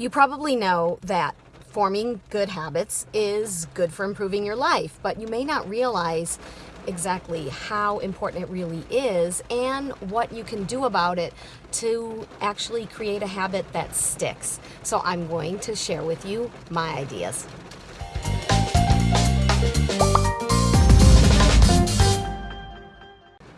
You probably know that forming good habits is good for improving your life, but you may not realize exactly how important it really is and what you can do about it to actually create a habit that sticks. So I'm going to share with you my ideas.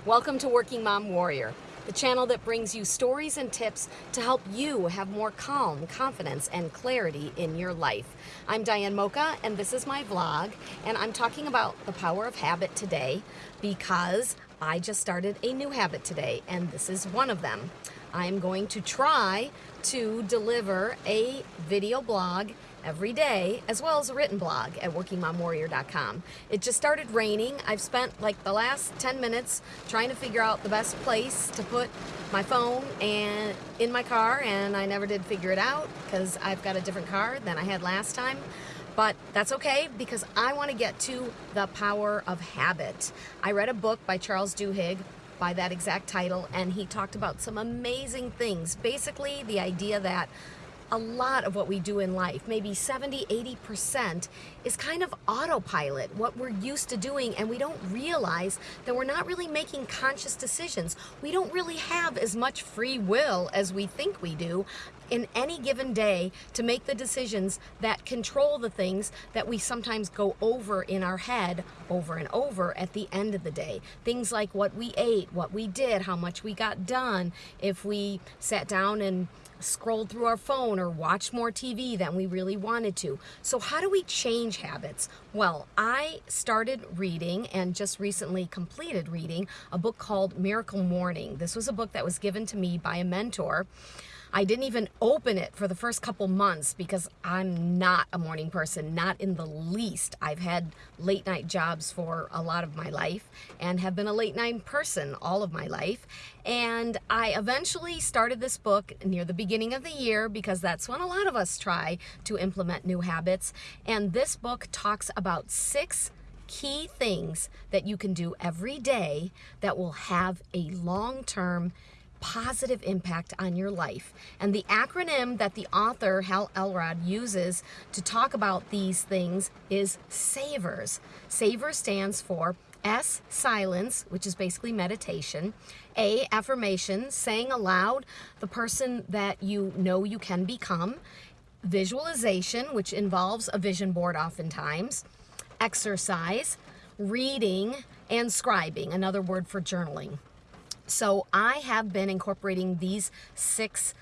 Welcome to Working Mom Warrior the channel that brings you stories and tips to help you have more calm, confidence, and clarity in your life. I'm Diane Mocha, and this is my vlog, and I'm talking about the power of habit today because I just started a new habit today, and this is one of them. I'm going to try to deliver a video blog every day, as well as a written blog at workingmomwarrior.com. It just started raining. I've spent like the last 10 minutes trying to figure out the best place to put my phone and in my car, and I never did figure it out because I've got a different car than I had last time. But that's okay because I want to get to the power of habit. I read a book by Charles Duhigg by that exact title, and he talked about some amazing things. Basically, the idea that a lot of what we do in life, maybe 70, 80%, is kind of autopilot, what we're used to doing, and we don't realize that we're not really making conscious decisions. We don't really have as much free will as we think we do in any given day to make the decisions that control the things that we sometimes go over in our head over and over at the end of the day. Things like what we ate, what we did, how much we got done, if we sat down and scrolled through our phone or watched more TV than we really wanted to. So how do we change habits? Well, I started reading and just recently completed reading a book called Miracle Morning. This was a book that was given to me by a mentor I didn't even open it for the first couple months because I'm not a morning person, not in the least. I've had late night jobs for a lot of my life and have been a late night person all of my life. And I eventually started this book near the beginning of the year because that's when a lot of us try to implement new habits. And this book talks about six key things that you can do every day that will have a long-term positive impact on your life. And the acronym that the author, Hal Elrod, uses to talk about these things is SAVERS. SAVERS stands for S, silence, which is basically meditation. A, affirmation, saying aloud the person that you know you can become. Visualization, which involves a vision board oftentimes. Exercise, reading, and scribing, another word for journaling. So I have been incorporating these six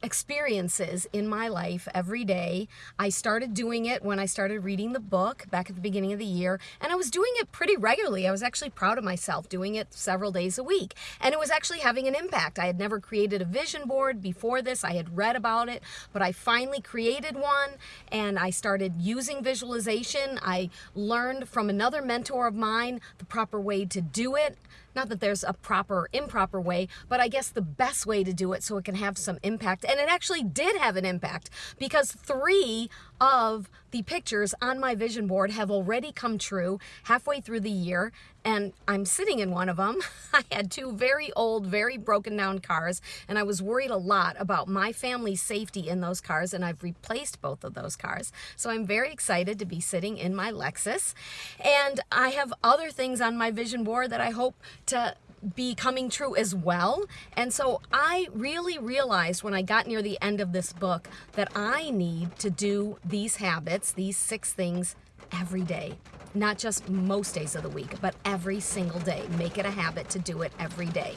experiences in my life every day. I started doing it when I started reading the book back at the beginning of the year, and I was doing it pretty regularly. I was actually proud of myself doing it several days a week, and it was actually having an impact. I had never created a vision board before this. I had read about it, but I finally created one, and I started using visualization. I learned from another mentor of mine the proper way to do it. Not that there's a proper or improper way, but I guess the best way to do it so it can have some impact. And it actually did have an impact because three of the pictures on my vision board have already come true halfway through the year and I'm sitting in one of them. I had two very old, very broken down cars and I was worried a lot about my family's safety in those cars and I've replaced both of those cars. So I'm very excited to be sitting in my Lexus and I have other things on my vision board that I hope to be coming true as well. And so I really realized when I got near the end of this book that I need to do these habits, these six things every day. Not just most days of the week, but every single day. Make it a habit to do it every day.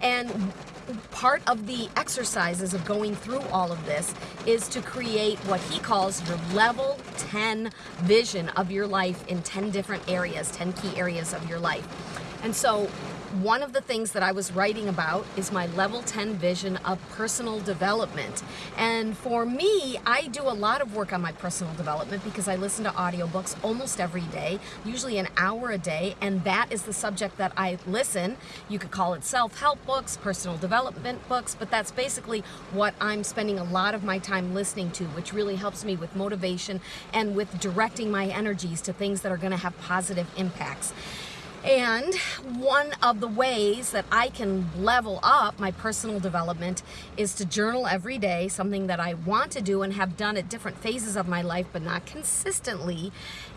And part of the exercises of going through all of this is to create what he calls your level 10 vision of your life in 10 different areas, 10 key areas of your life. And so one of the things that I was writing about is my level 10 vision of personal development. And for me, I do a lot of work on my personal development because I listen to audiobooks almost every day, usually an hour a day, and that is the subject that I listen. You could call it self-help books, personal development books, but that's basically what I'm spending a lot of my time listening to, which really helps me with motivation and with directing my energies to things that are gonna have positive impacts. And one of the ways that I can level up my personal development is to journal every day, something that I want to do and have done at different phases of my life, but not consistently.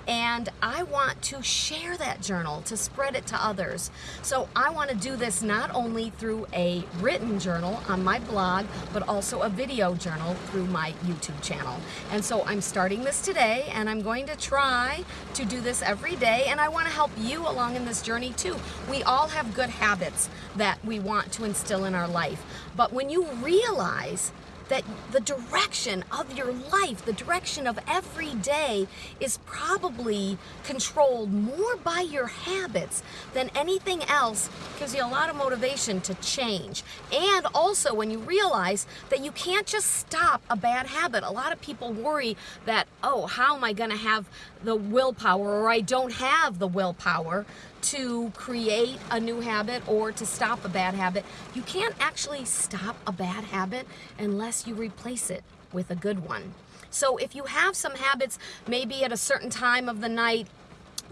And I want to share that journal, to spread it to others. So I want to do this not only through a written journal on my blog, but also a video journal through my YouTube channel. And so I'm starting this today and I'm going to try to do this every day. And I want to help you along in this journey too. We all have good habits that we want to instill in our life. But when you realize that the direction of your life, the direction of every day is probably controlled more by your habits than anything else gives you a lot of motivation to change. And also when you realize that you can't just stop a bad habit. A lot of people worry that, oh, how am I to have the willpower or I don't have the willpower to create a new habit or to stop a bad habit. You can't actually stop a bad habit unless you replace it with a good one. So if you have some habits, maybe at a certain time of the night,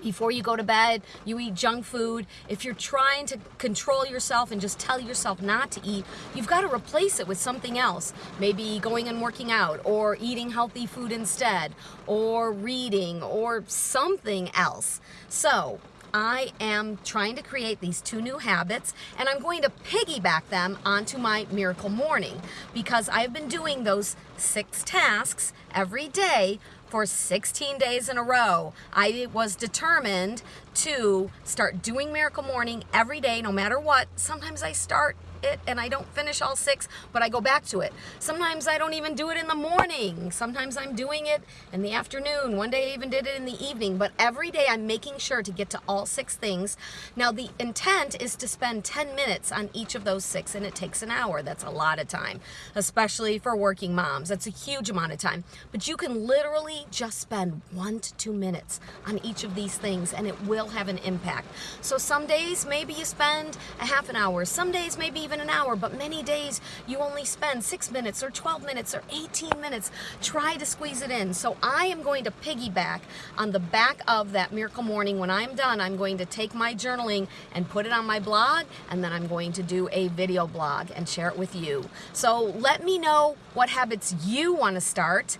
before you go to bed, you eat junk food. If you're trying to control yourself and just tell yourself not to eat, you've got to replace it with something else. Maybe going and working out, or eating healthy food instead, or reading, or something else. So, I am trying to create these two new habits and I'm going to piggyback them onto my miracle morning because I've been doing those six tasks every day for 16 days in a row. I was determined to start doing Miracle Morning every day, no matter what. Sometimes I start it and I don't finish all six, but I go back to it. Sometimes I don't even do it in the morning. Sometimes I'm doing it in the afternoon. One day I even did it in the evening, but every day I'm making sure to get to all six things. Now the intent is to spend 10 minutes on each of those six and it takes an hour. That's a lot of time, especially for working moms. That's a huge amount of time, but you can literally just spend one to two minutes on each of these things and it will have an impact. So some days maybe you spend a half an hour, some days maybe even an hour, but many days you only spend six minutes or 12 minutes or 18 minutes. Try to squeeze it in. So I am going to piggyback on the back of that Miracle Morning. When I'm done, I'm going to take my journaling and put it on my blog, and then I'm going to do a video blog and share it with you. So let me know what habits you want to start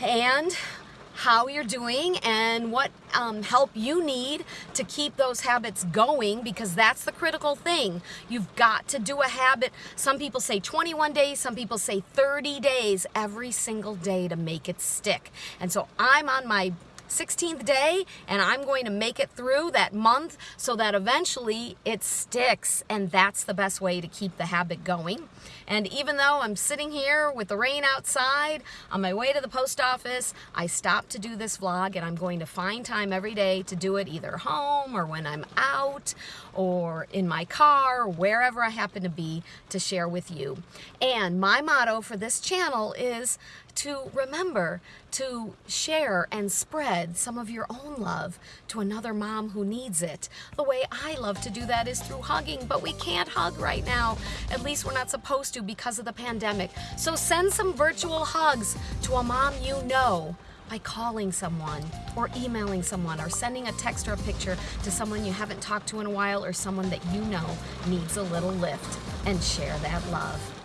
and how you're doing and what um, help you need to keep those habits going because that's the critical thing. You've got to do a habit. Some people say 21 days, some people say 30 days every single day to make it stick. And so I'm on my 16th day and I'm going to make it through that month so that eventually it sticks and that's the best way to keep the habit going. And even though I'm sitting here with the rain outside on my way to the post office, I stopped to do this vlog and I'm going to find time every day to do it either home or when I'm out or in my car wherever I happen to be to share with you. And my motto for this channel is to remember to share and spread some of your own love to another mom who needs it. The way I love to do that is through hugging, but we can't hug right now. At least we're not supposed to because of the pandemic. So send some virtual hugs to a mom you know by calling someone or emailing someone or sending a text or a picture to someone you haven't talked to in a while or someone that you know needs a little lift and share that love.